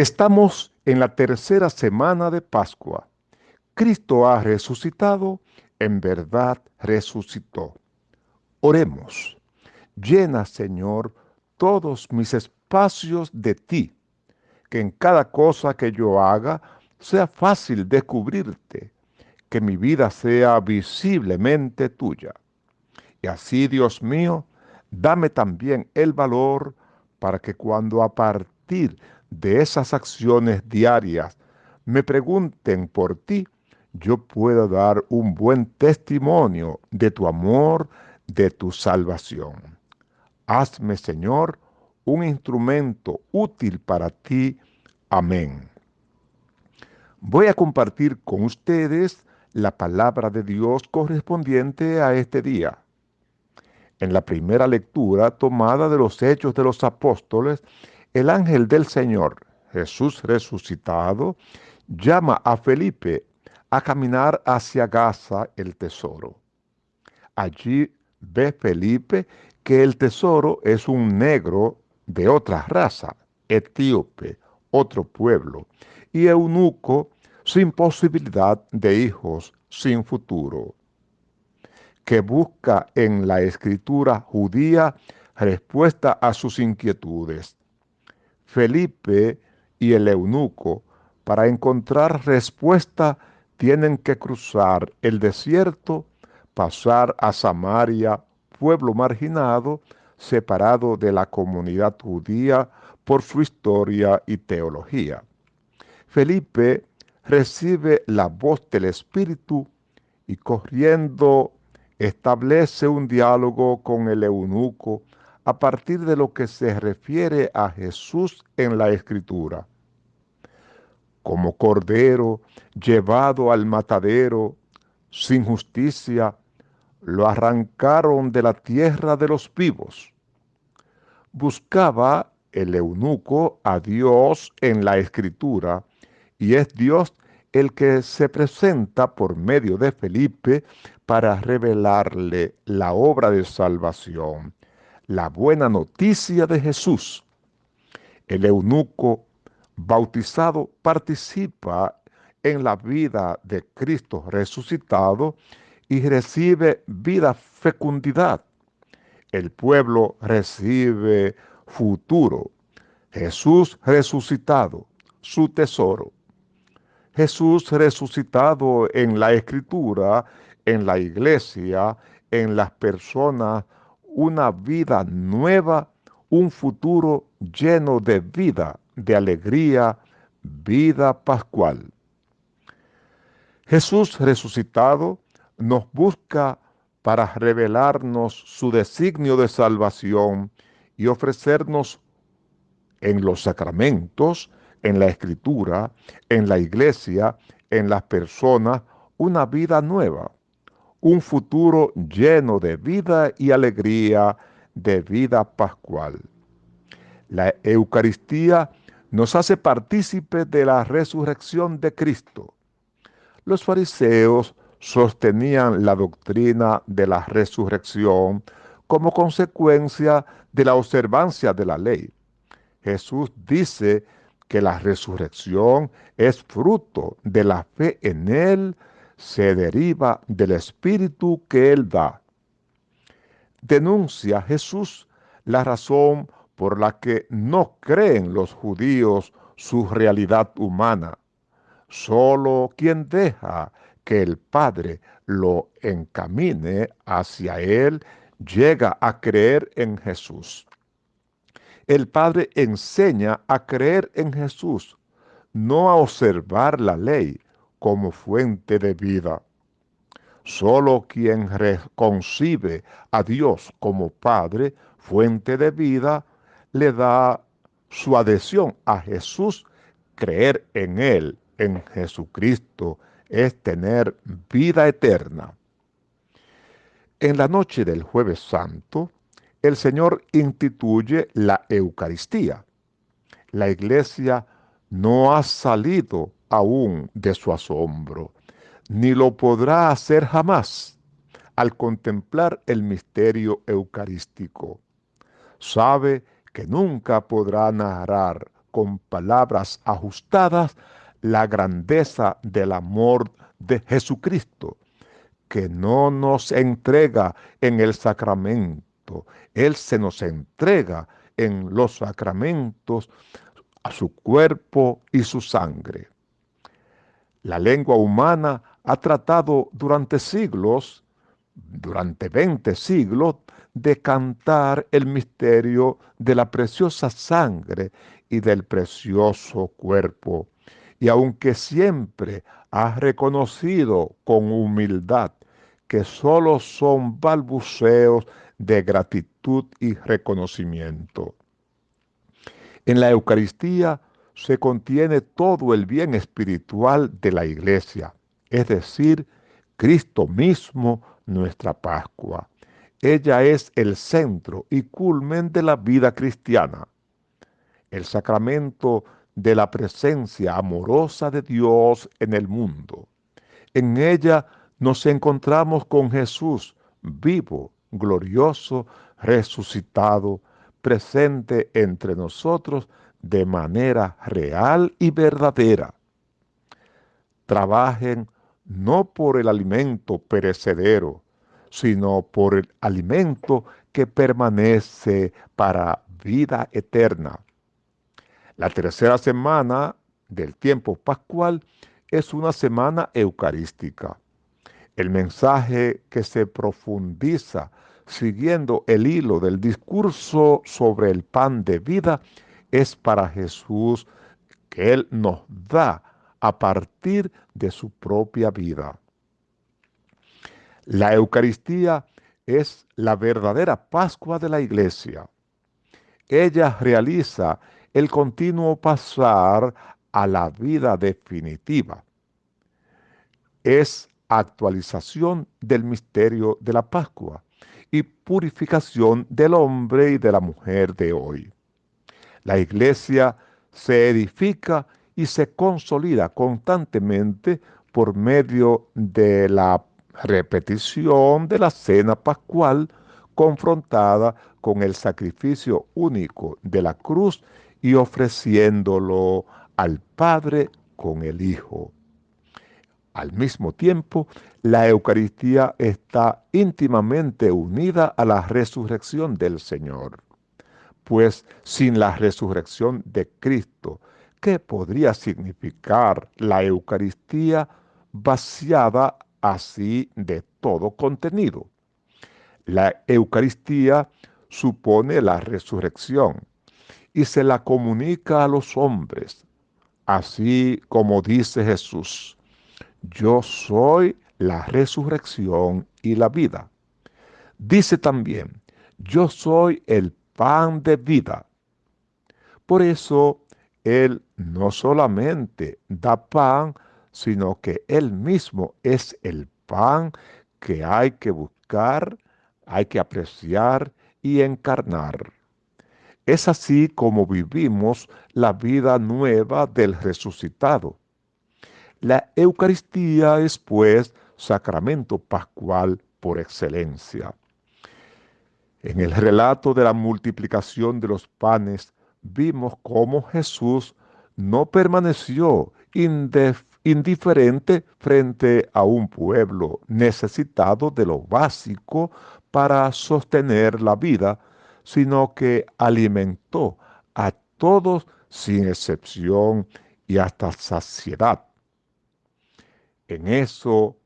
Estamos en la tercera semana de Pascua. Cristo ha resucitado, en verdad resucitó. Oremos. Llena, Señor, todos mis espacios de ti, que en cada cosa que yo haga sea fácil descubrirte, que mi vida sea visiblemente tuya. Y así, Dios mío, dame también el valor para que cuando a partir de esas acciones diarias me pregunten por ti, yo pueda dar un buen testimonio de tu amor, de tu salvación. Hazme, Señor, un instrumento útil para ti. Amén. Voy a compartir con ustedes la palabra de Dios correspondiente a este día. En la primera lectura tomada de los Hechos de los Apóstoles, el ángel del Señor, Jesús resucitado, llama a Felipe a caminar hacia Gaza el tesoro. Allí ve Felipe que el tesoro es un negro de otra raza, etíope, otro pueblo, y eunuco sin posibilidad de hijos, sin futuro, que busca en la escritura judía respuesta a sus inquietudes. Felipe y el eunuco, para encontrar respuesta, tienen que cruzar el desierto, pasar a Samaria, pueblo marginado, separado de la comunidad judía por su historia y teología. Felipe recibe la voz del Espíritu y corriendo establece un diálogo con el eunuco a partir de lo que se refiere a Jesús en la Escritura. Como cordero llevado al matadero sin justicia, lo arrancaron de la tierra de los vivos. Buscaba el eunuco a Dios en la Escritura y es Dios el que se presenta por medio de Felipe para revelarle la obra de salvación la buena noticia de Jesús. El eunuco bautizado participa en la vida de Cristo resucitado y recibe vida fecundidad. El pueblo recibe futuro. Jesús resucitado, su tesoro. Jesús resucitado en la escritura, en la iglesia, en las personas una vida nueva, un futuro lleno de vida, de alegría, vida pascual. Jesús resucitado nos busca para revelarnos su designio de salvación y ofrecernos en los sacramentos, en la escritura, en la iglesia, en las personas, una vida nueva un futuro lleno de vida y alegría, de vida pascual. La Eucaristía nos hace partícipes de la resurrección de Cristo. Los fariseos sostenían la doctrina de la resurrección como consecuencia de la observancia de la ley. Jesús dice que la resurrección es fruto de la fe en Él, se deriva del Espíritu que Él da. Denuncia Jesús la razón por la que no creen los judíos su realidad humana. Solo quien deja que el Padre lo encamine hacia Él llega a creer en Jesús. El Padre enseña a creer en Jesús, no a observar la ley, como fuente de vida. Solo quien concibe a Dios como Padre, fuente de vida, le da su adhesión a Jesús, creer en Él, en Jesucristo, es tener vida eterna. En la noche del jueves santo, el Señor instituye la Eucaristía. La iglesia no ha salido aún de su asombro, ni lo podrá hacer jamás al contemplar el misterio eucarístico. Sabe que nunca podrá narrar con palabras ajustadas la grandeza del amor de Jesucristo, que no nos entrega en el sacramento, Él se nos entrega en los sacramentos a su cuerpo y su sangre. La lengua humana ha tratado durante siglos, durante 20 siglos, de cantar el misterio de la preciosa sangre y del precioso cuerpo. Y aunque siempre ha reconocido con humildad que solo son balbuceos de gratitud y reconocimiento. En la Eucaristía se contiene todo el bien espiritual de la iglesia, es decir, Cristo mismo, nuestra Pascua. Ella es el centro y culmen de la vida cristiana. El sacramento de la presencia amorosa de Dios en el mundo. En ella nos encontramos con Jesús vivo, glorioso, resucitado, presente entre nosotros de manera real y verdadera. Trabajen no por el alimento perecedero, sino por el alimento que permanece para vida eterna. La tercera semana del tiempo pascual es una semana eucarística. El mensaje que se profundiza siguiendo el hilo del discurso sobre el pan de vida es para Jesús que Él nos da a partir de su propia vida. La Eucaristía es la verdadera Pascua de la Iglesia. Ella realiza el continuo pasar a la vida definitiva. Es actualización del misterio de la Pascua y purificación del hombre y de la mujer de hoy. La iglesia se edifica y se consolida constantemente por medio de la repetición de la cena pascual confrontada con el sacrificio único de la cruz y ofreciéndolo al Padre con el Hijo. Al mismo tiempo, la Eucaristía está íntimamente unida a la resurrección del Señor. Pues sin la resurrección de Cristo, ¿qué podría significar la Eucaristía vaciada así de todo contenido? La Eucaristía supone la resurrección y se la comunica a los hombres, así como dice Jesús yo soy la resurrección y la vida. Dice también, yo soy el pan de vida. Por eso Él no solamente da pan, sino que Él mismo es el pan que hay que buscar, hay que apreciar y encarnar. Es así como vivimos la vida nueva del resucitado. La Eucaristía es pues sacramento pascual por excelencia. En el relato de la multiplicación de los panes vimos cómo Jesús no permaneció indiferente frente a un pueblo necesitado de lo básico para sostener la vida, sino que alimentó a todos sin excepción y hasta saciedad. En eso,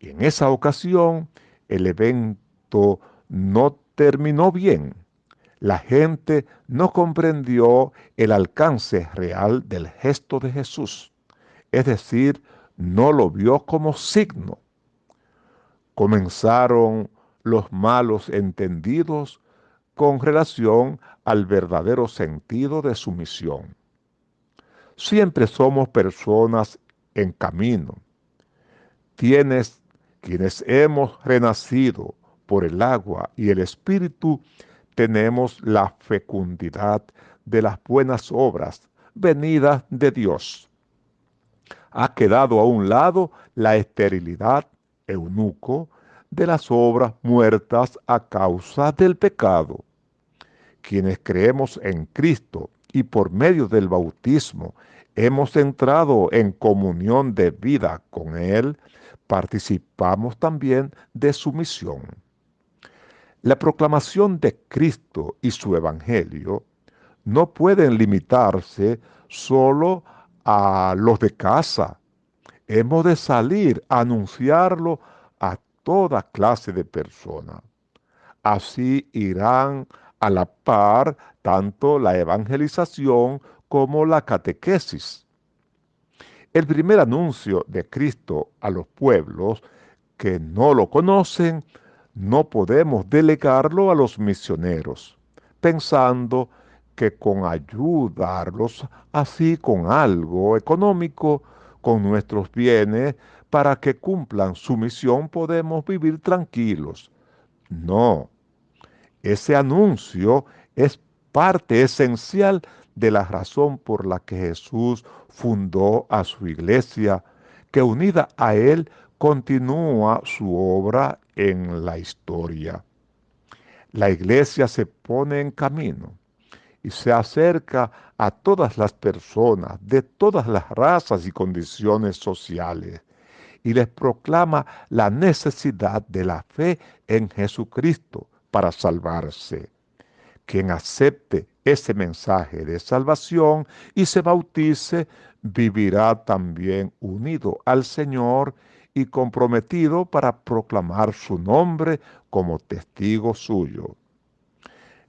en esa ocasión, el evento no terminó bien. La gente no comprendió el alcance real del gesto de Jesús, es decir, no lo vio como signo. Comenzaron los malos entendidos con relación al verdadero sentido de su misión. Siempre somos personas en camino, Tienes, quienes hemos renacido por el agua y el Espíritu, tenemos la fecundidad de las buenas obras venidas de Dios. Ha quedado a un lado la esterilidad, eunuco, de las obras muertas a causa del pecado. Quienes creemos en Cristo y por medio del bautismo hemos entrado en comunión de vida con Él, participamos también de su misión. La proclamación de Cristo y su Evangelio no pueden limitarse solo a los de casa. Hemos de salir a anunciarlo a toda clase de personas. Así irán a la par tanto la evangelización como la catequesis. El primer anuncio de Cristo a los pueblos que no lo conocen, no podemos delegarlo a los misioneros, pensando que con ayudarlos así con algo económico, con nuestros bienes, para que cumplan su misión podemos vivir tranquilos. No, ese anuncio es parte esencial de la razón por la que Jesús fundó a su iglesia, que unida a Él continúa su obra en la historia. La iglesia se pone en camino y se acerca a todas las personas de todas las razas y condiciones sociales y les proclama la necesidad de la fe en Jesucristo para salvarse. Quien acepte ese mensaje de salvación y se bautice, vivirá también unido al Señor y comprometido para proclamar su nombre como testigo suyo.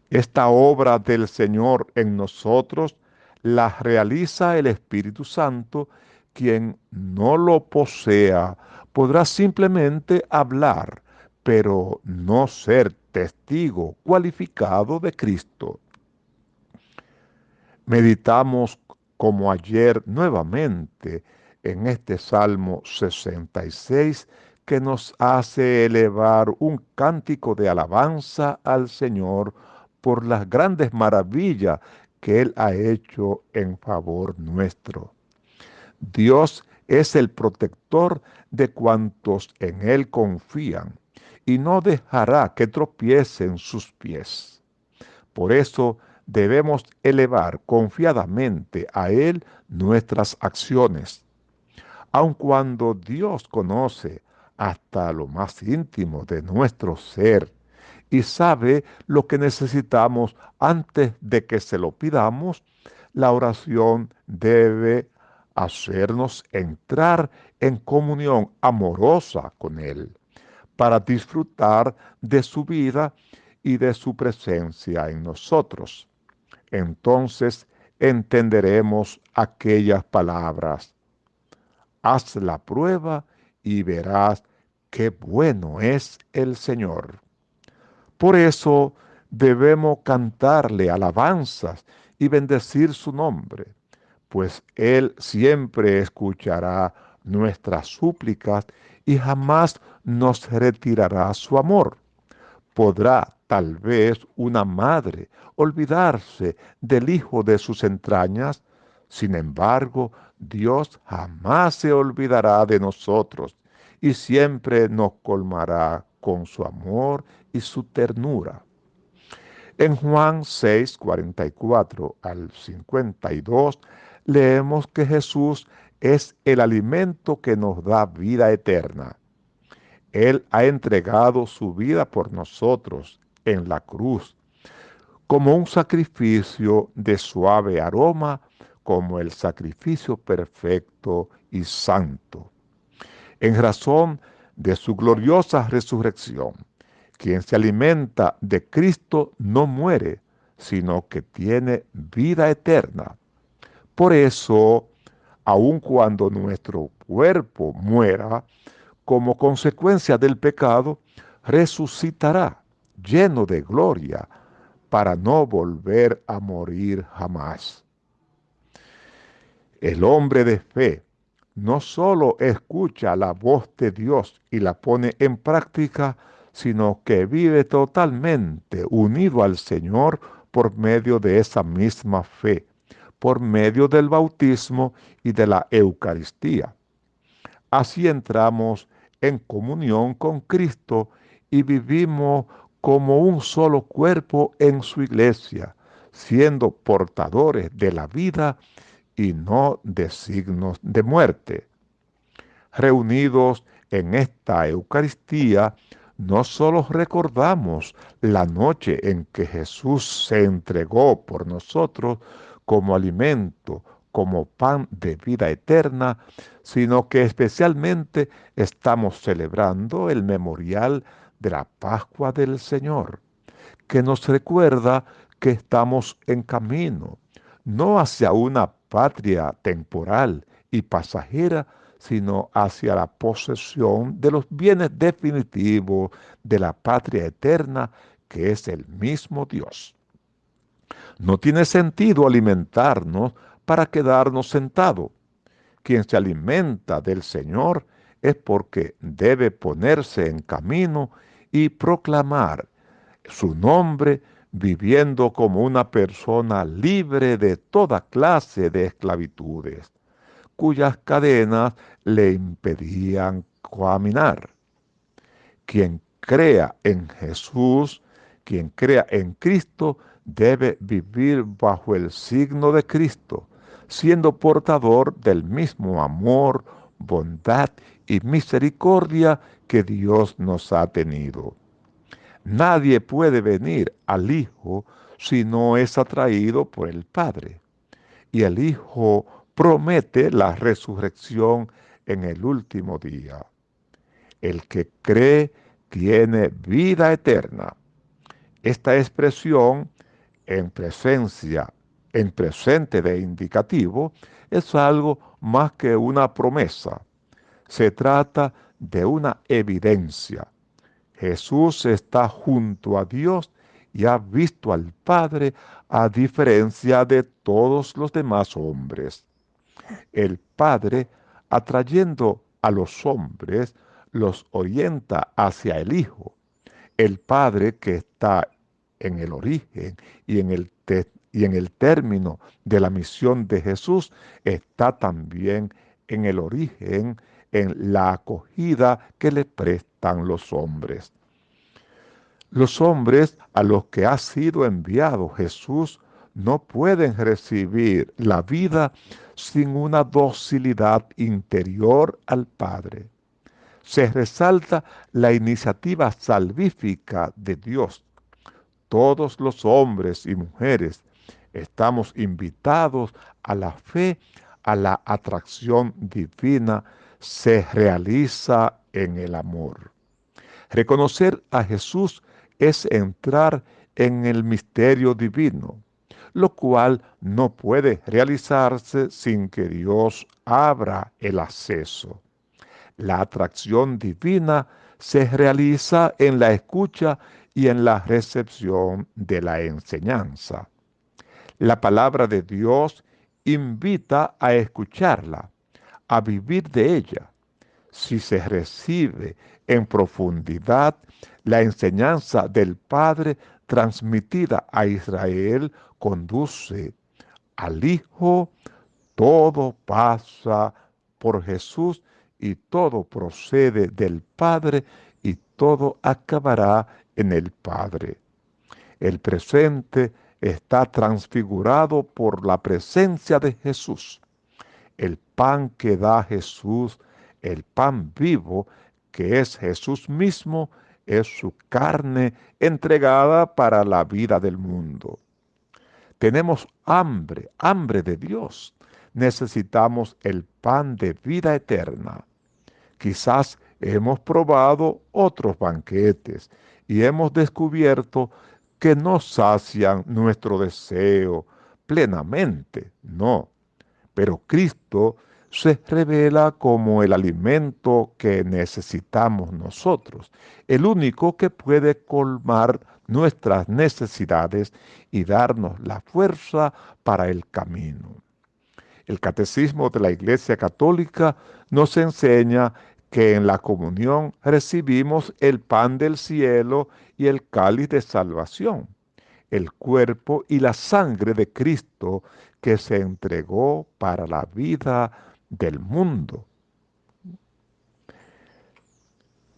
Esta obra del Señor en nosotros la realiza el Espíritu Santo, quien no lo posea podrá simplemente hablar, pero no ser testigo cualificado de Cristo. Meditamos como ayer nuevamente en este Salmo 66 que nos hace elevar un cántico de alabanza al Señor por las grandes maravillas que Él ha hecho en favor nuestro. Dios es el protector de cuantos en Él confían y no dejará que tropiecen sus pies. Por eso debemos elevar confiadamente a Él nuestras acciones. Aun cuando Dios conoce hasta lo más íntimo de nuestro ser y sabe lo que necesitamos antes de que se lo pidamos, la oración debe hacernos entrar en comunión amorosa con Él, para disfrutar de su vida y de su presencia en nosotros. Entonces entenderemos aquellas palabras. Haz la prueba y verás qué bueno es el Señor. Por eso debemos cantarle alabanzas y bendecir su nombre, pues Él siempre escuchará nuestras súplicas y jamás nos retirará su amor. Podrá tal vez una madre olvidarse del hijo de sus entrañas, sin embargo, Dios jamás se olvidará de nosotros y siempre nos colmará con su amor y su ternura. En Juan 6, 44 al 52, leemos que Jesús es el alimento que nos da vida eterna. Él ha entregado su vida por nosotros en la cruz, como un sacrificio de suave aroma, como el sacrificio perfecto y santo. En razón de su gloriosa resurrección, quien se alimenta de Cristo no muere, sino que tiene vida eterna. Por eso, aun cuando nuestro cuerpo muera, como consecuencia del pecado, resucitará lleno de gloria para no volver a morir jamás. El hombre de fe no solo escucha la voz de Dios y la pone en práctica, sino que vive totalmente unido al Señor por medio de esa misma fe, por medio del bautismo y de la Eucaristía. Así entramos en comunión con Cristo y vivimos como un solo cuerpo en su iglesia, siendo portadores de la vida y no de signos de muerte. Reunidos en esta Eucaristía, no solo recordamos la noche en que Jesús se entregó por nosotros como alimento, como pan de vida eterna, sino que especialmente estamos celebrando el memorial de la Pascua del Señor, que nos recuerda que estamos en camino, no hacia una patria temporal y pasajera, sino hacia la posesión de los bienes definitivos de la patria eterna, que es el mismo Dios. No tiene sentido alimentarnos para quedarnos sentados. Quien se alimenta del Señor es porque debe ponerse en camino y proclamar su nombre viviendo como una persona libre de toda clase de esclavitudes, cuyas cadenas le impedían caminar. Quien crea en Jesús, quien crea en Cristo, debe vivir bajo el signo de Cristo, siendo portador del mismo amor, bondad y misericordia que Dios nos ha tenido. Nadie puede venir al Hijo si no es atraído por el Padre. Y el Hijo promete la resurrección en el último día. El que cree tiene vida eterna. Esta expresión en presencia en presente de indicativo es algo más que una promesa. Se trata de una evidencia. Jesús está junto a Dios y ha visto al Padre a diferencia de todos los demás hombres. El Padre, atrayendo a los hombres, los orienta hacia el Hijo. El Padre que está en el origen y en el, y en el término de la misión de Jesús está también en el origen, en la acogida que le prestan los hombres. Los hombres a los que ha sido enviado Jesús no pueden recibir la vida sin una docilidad interior al Padre. Se resalta la iniciativa salvífica de Dios. Todos los hombres y mujeres estamos invitados a la fe, a la atracción divina, se realiza en el amor. Reconocer a Jesús es entrar en el misterio divino, lo cual no puede realizarse sin que Dios abra el acceso. La atracción divina se realiza en la escucha y en la recepción de la enseñanza. La palabra de Dios invita a escucharla, a vivir de ella. Si se recibe en profundidad la enseñanza del Padre transmitida a Israel, conduce al Hijo, todo pasa por Jesús y todo procede del Padre y todo acabará en el Padre. El presente está transfigurado por la presencia de Jesús. El pan que da Jesús, el pan vivo, que es Jesús mismo, es su carne entregada para la vida del mundo. Tenemos hambre, hambre de Dios. Necesitamos el pan de vida eterna. Quizás hemos probado otros banquetes y hemos descubierto que no sacian nuestro deseo plenamente, no. Pero Cristo se revela como el alimento que necesitamos nosotros, el único que puede colmar nuestras necesidades y darnos la fuerza para el camino. El catecismo de la Iglesia Católica nos enseña que en la comunión recibimos el pan del cielo y el cáliz de salvación, el cuerpo y la sangre de Cristo que se entregó para la vida del mundo.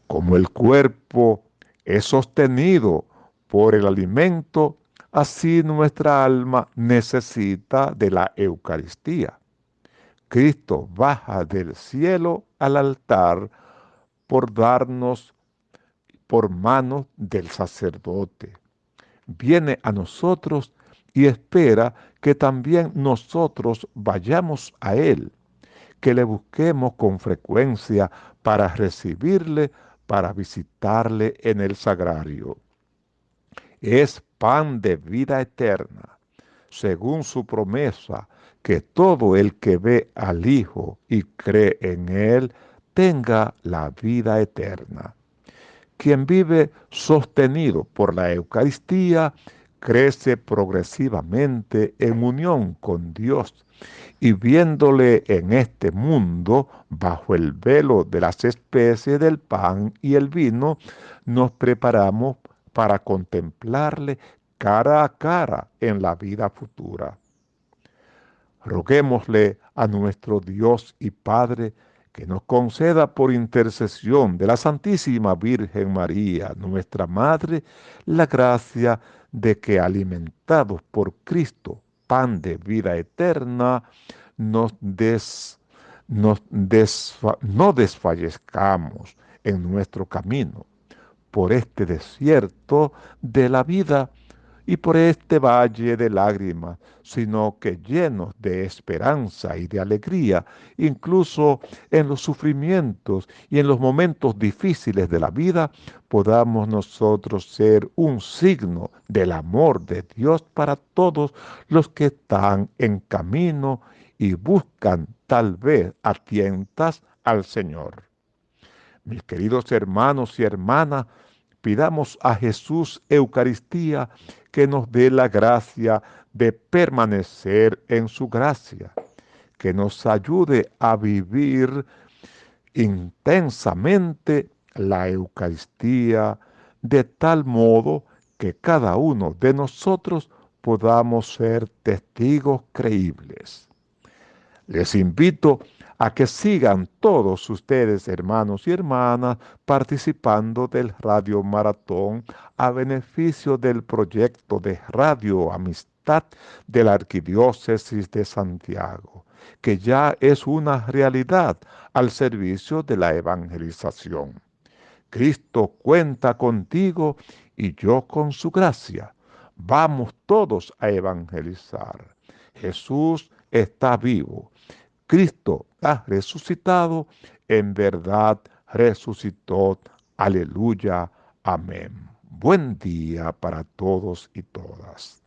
Como el cuerpo es sostenido por el alimento, Así nuestra alma necesita de la Eucaristía. Cristo baja del cielo al altar por darnos por manos del sacerdote. Viene a nosotros y espera que también nosotros vayamos a Él, que le busquemos con frecuencia para recibirle, para visitarle en el sagrario. Es pan de vida eterna, según su promesa, que todo el que ve al Hijo y cree en Él tenga la vida eterna. Quien vive sostenido por la Eucaristía crece progresivamente en unión con Dios y viéndole en este mundo bajo el velo de las especies del pan y el vino, nos preparamos para contemplarle cara a cara en la vida futura. Roguémosle a nuestro Dios y Padre que nos conceda por intercesión de la Santísima Virgen María, nuestra Madre, la gracia de que alimentados por Cristo, pan de vida eterna, nos des, no desfallezcamos en nuestro camino por este desierto de la vida y por este valle de lágrimas, sino que llenos de esperanza y de alegría, incluso en los sufrimientos y en los momentos difíciles de la vida, podamos nosotros ser un signo del amor de Dios para todos los que están en camino y buscan tal vez a tientas al Señor. Mis queridos hermanos y hermanas, pidamos a Jesús Eucaristía que nos dé la gracia de permanecer en su gracia, que nos ayude a vivir intensamente la Eucaristía de tal modo que cada uno de nosotros podamos ser testigos creíbles. Les invito a que sigan todos ustedes, hermanos y hermanas, participando del Radio Maratón a beneficio del proyecto de Radio Amistad de la Arquidiócesis de Santiago, que ya es una realidad al servicio de la evangelización. Cristo cuenta contigo y yo con su gracia. Vamos todos a evangelizar. Jesús está vivo Cristo ha resucitado, en verdad resucitó. Aleluya. Amén. Buen día para todos y todas.